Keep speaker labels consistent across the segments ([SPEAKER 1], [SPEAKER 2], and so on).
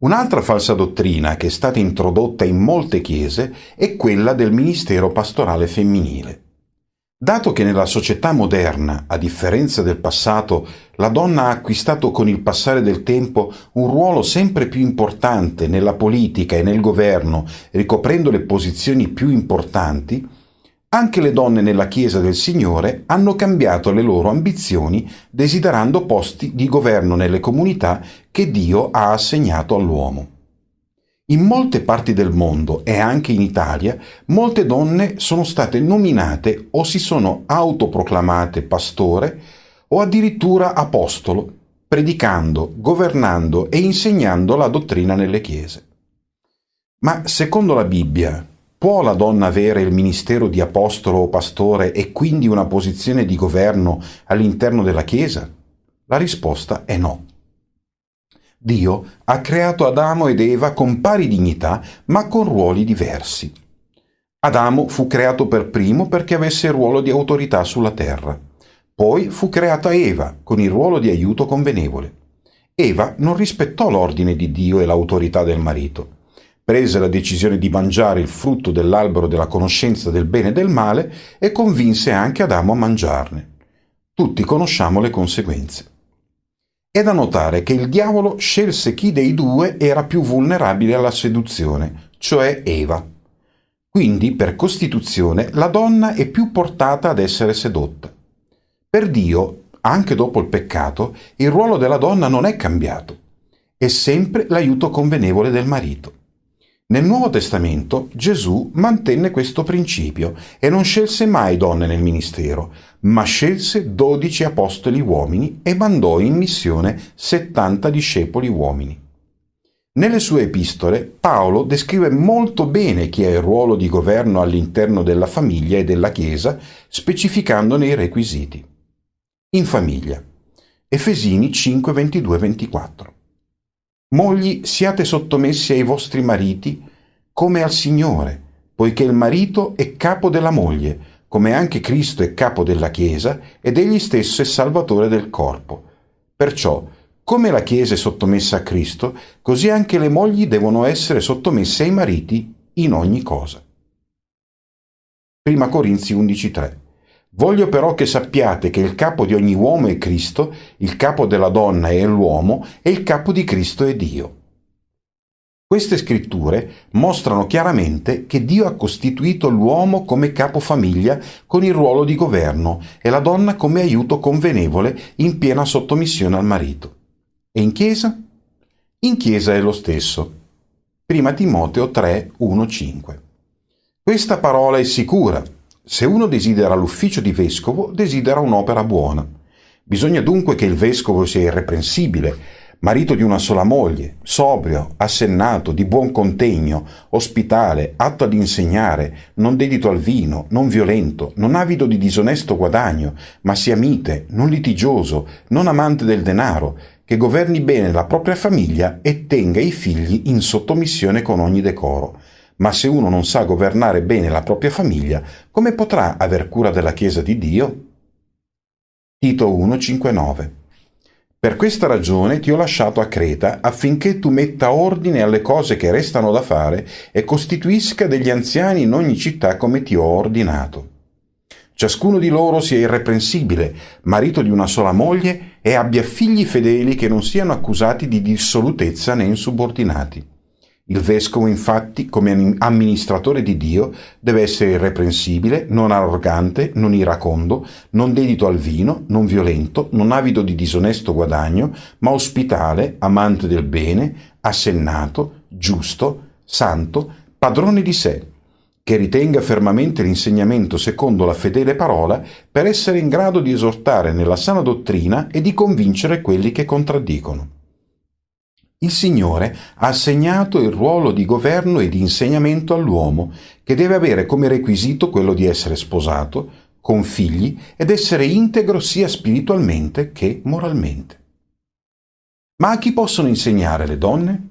[SPEAKER 1] Un'altra falsa dottrina che è stata introdotta in molte chiese è quella del ministero pastorale femminile. Dato che nella società moderna, a differenza del passato, la donna ha acquistato con il passare del tempo un ruolo sempre più importante nella politica e nel governo, ricoprendo le posizioni più importanti, anche le donne nella Chiesa del Signore hanno cambiato le loro ambizioni desiderando posti di governo nelle comunità che Dio ha assegnato all'uomo. In molte parti del mondo e anche in Italia, molte donne sono state nominate o si sono autoproclamate pastore o addirittura apostolo, predicando, governando e insegnando la dottrina nelle chiese. Ma secondo la Bibbia, può la donna avere il ministero di apostolo o pastore e quindi una posizione di governo all'interno della Chiesa? La risposta è no. Dio ha creato Adamo ed Eva con pari dignità, ma con ruoli diversi. Adamo fu creato per primo perché avesse il ruolo di autorità sulla terra. Poi fu creata Eva con il ruolo di aiuto convenevole. Eva non rispettò l'ordine di Dio e l'autorità del marito. Prese la decisione di mangiare il frutto dell'albero della conoscenza del bene e del male e convinse anche Adamo a mangiarne. Tutti conosciamo le conseguenze. È da notare che il diavolo scelse chi dei due era più vulnerabile alla seduzione, cioè Eva. Quindi, per costituzione, la donna è più portata ad essere sedotta. Per Dio, anche dopo il peccato, il ruolo della donna non è cambiato. È sempre l'aiuto convenevole del marito. Nel Nuovo Testamento Gesù mantenne questo principio e non scelse mai donne nel ministero, ma scelse dodici apostoli uomini e mandò in missione settanta discepoli uomini. Nelle sue epistole Paolo descrive molto bene chi è il ruolo di governo all'interno della famiglia e della Chiesa, specificandone i requisiti. In famiglia. Efesini 5, 22, 24. Mogli, siate sottomessi ai vostri mariti come al Signore, poiché il marito è capo della moglie, come anche Cristo è capo della Chiesa ed egli stesso è salvatore del corpo. Perciò, come la Chiesa è sottomessa a Cristo, così anche le mogli devono essere sottomesse ai mariti in ogni cosa. 1 Corinzi 11.3 Voglio però che sappiate che il capo di ogni uomo è Cristo, il capo della donna è l'uomo e il capo di Cristo è Dio. Queste scritture mostrano chiaramente che Dio ha costituito l'uomo come capofamiglia con il ruolo di governo e la donna come aiuto convenevole in piena sottomissione al marito. E in Chiesa? In Chiesa è lo stesso. Prima Timoteo 3, 1, 5. Questa parola è sicura, se uno desidera l'ufficio di vescovo, desidera un'opera buona. Bisogna dunque che il vescovo sia irreprensibile, marito di una sola moglie, sobrio, assennato, di buon contegno, ospitale, atto ad insegnare, non dedito al vino, non violento, non avido di disonesto guadagno, ma sia mite, non litigioso, non amante del denaro, che governi bene la propria famiglia e tenga i figli in sottomissione con ogni decoro ma se uno non sa governare bene la propria famiglia, come potrà aver cura della Chiesa di Dio? Tito 1,5,9 Per questa ragione ti ho lasciato a Creta affinché tu metta ordine alle cose che restano da fare e costituisca degli anziani in ogni città come ti ho ordinato. Ciascuno di loro sia irreprensibile, marito di una sola moglie e abbia figli fedeli che non siano accusati di dissolutezza né insubordinati. Il vescovo, infatti, come amministratore di Dio, deve essere irreprensibile, non arrogante, non iracondo, non dedito al vino, non violento, non avido di disonesto guadagno, ma ospitale, amante del bene, assennato, giusto, santo, padrone di sé, che ritenga fermamente l'insegnamento secondo la fedele parola per essere in grado di esortare nella sana dottrina e di convincere quelli che contraddicono. Il Signore ha assegnato il ruolo di governo e di insegnamento all'uomo, che deve avere come requisito quello di essere sposato, con figli ed essere integro sia spiritualmente che moralmente. Ma a chi possono insegnare le donne?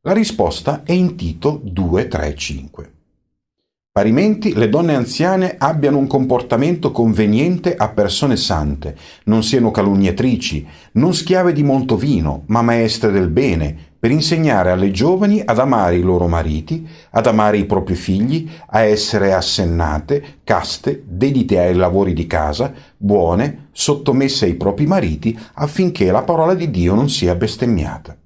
[SPEAKER 1] La risposta è in Tito 2, 3, 5. Parimenti le donne anziane abbiano un comportamento conveniente a persone sante, non siano calunniatrici, non schiave di molto vino, ma maestre del bene, per insegnare alle giovani ad amare i loro mariti, ad amare i propri figli, a essere assennate, caste, dedite ai lavori di casa, buone, sottomesse ai propri mariti, affinché la parola di Dio non sia bestemmiata.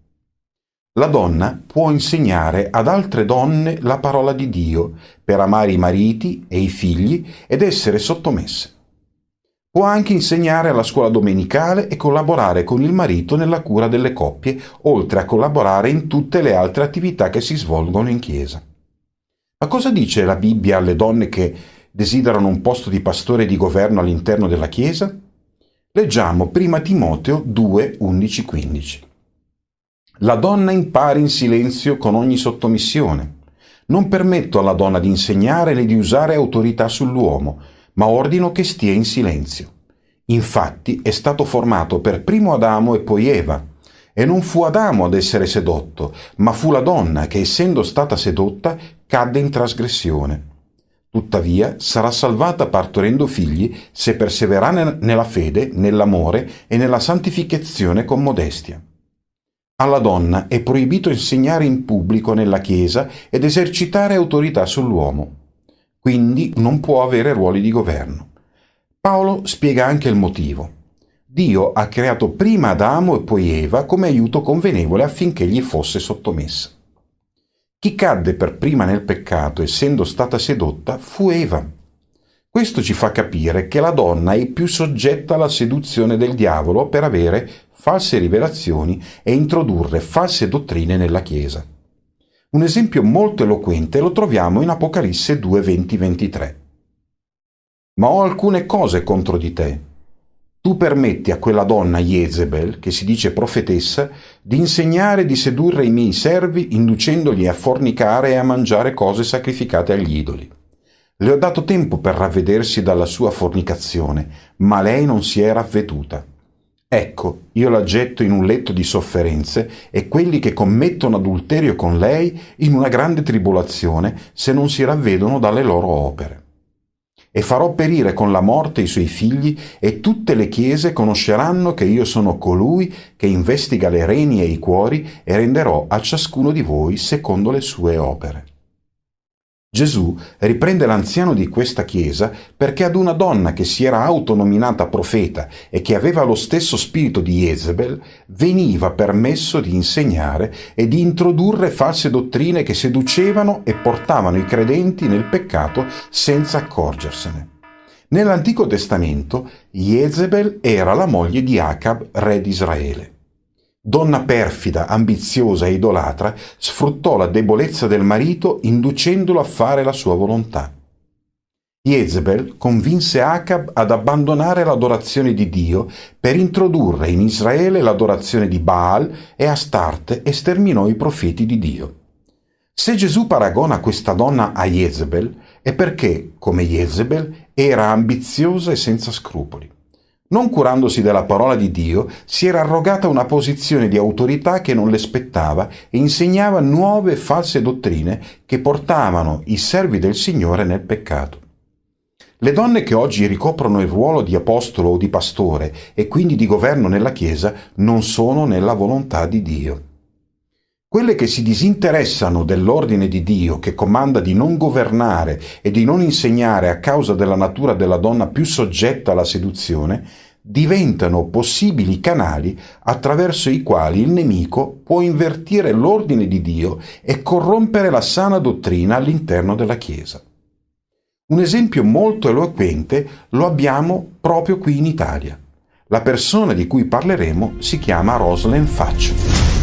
[SPEAKER 1] La donna può insegnare ad altre donne la parola di Dio per amare i mariti e i figli ed essere sottomesse. Può anche insegnare alla scuola domenicale e collaborare con il marito nella cura delle coppie, oltre a collaborare in tutte le altre attività che si svolgono in chiesa. Ma cosa dice la Bibbia alle donne che desiderano un posto di pastore e di governo all'interno della chiesa? Leggiamo 1 Timoteo 2, 11, 15. La donna impari in silenzio con ogni sottomissione. Non permetto alla donna di insegnare né di usare autorità sull'uomo, ma ordino che stia in silenzio. Infatti è stato formato per primo Adamo e poi Eva. E non fu Adamo ad essere sedotto, ma fu la donna che, essendo stata sedotta, cadde in trasgressione. Tuttavia sarà salvata partorendo figli se perseverà nella fede, nell'amore e nella santificazione con modestia. Alla donna è proibito insegnare in pubblico nella Chiesa ed esercitare autorità sull'uomo. Quindi non può avere ruoli di governo. Paolo spiega anche il motivo. Dio ha creato prima Adamo e poi Eva come aiuto convenevole affinché gli fosse sottomessa. Chi cadde per prima nel peccato essendo stata sedotta fu Eva. Questo ci fa capire che la donna è più soggetta alla seduzione del diavolo per avere false rivelazioni e introdurre false dottrine nella Chiesa. Un esempio molto eloquente lo troviamo in Apocalisse 2, 20-23. Ma ho alcune cose contro di te. Tu permetti a quella donna Jezebel, che si dice profetessa, di insegnare e di sedurre i miei servi, inducendoli a fornicare e a mangiare cose sacrificate agli idoli. Le ho dato tempo per ravvedersi dalla sua fornicazione, ma lei non si è ravveduta. Ecco, io la getto in un letto di sofferenze e quelli che commettono adulterio con lei in una grande tribolazione se non si ravvedono dalle loro opere. E farò perire con la morte i suoi figli e tutte le chiese conosceranno che io sono colui che investiga le reni e i cuori e renderò a ciascuno di voi secondo le sue opere. Gesù riprende l'anziano di questa chiesa perché ad una donna che si era autonominata profeta e che aveva lo stesso spirito di Jezebel veniva permesso di insegnare e di introdurre false dottrine che seducevano e portavano i credenti nel peccato senza accorgersene. Nell'Antico Testamento Jezebel era la moglie di Acab, re di Israele. Donna perfida, ambiziosa e idolatra, sfruttò la debolezza del marito inducendolo a fare la sua volontà. Jezebel convinse Acab ad abbandonare l'adorazione di Dio per introdurre in Israele l'adorazione di Baal e Astarte e sterminò i profeti di Dio. Se Gesù paragona questa donna a Jezebel è perché, come Jezebel, era ambiziosa e senza scrupoli non curandosi della parola di Dio, si era arrogata una posizione di autorità che non le spettava e insegnava nuove false dottrine che portavano i servi del Signore nel peccato. Le donne che oggi ricoprono il ruolo di apostolo o di pastore e quindi di governo nella Chiesa non sono nella volontà di Dio. Quelle che si disinteressano dell'ordine di Dio che comanda di non governare e di non insegnare a causa della natura della donna più soggetta alla seduzione, diventano possibili canali attraverso i quali il nemico può invertire l'ordine di Dio e corrompere la sana dottrina all'interno della Chiesa. Un esempio molto eloquente lo abbiamo proprio qui in Italia. La persona di cui parleremo si chiama Rosalind Faccio.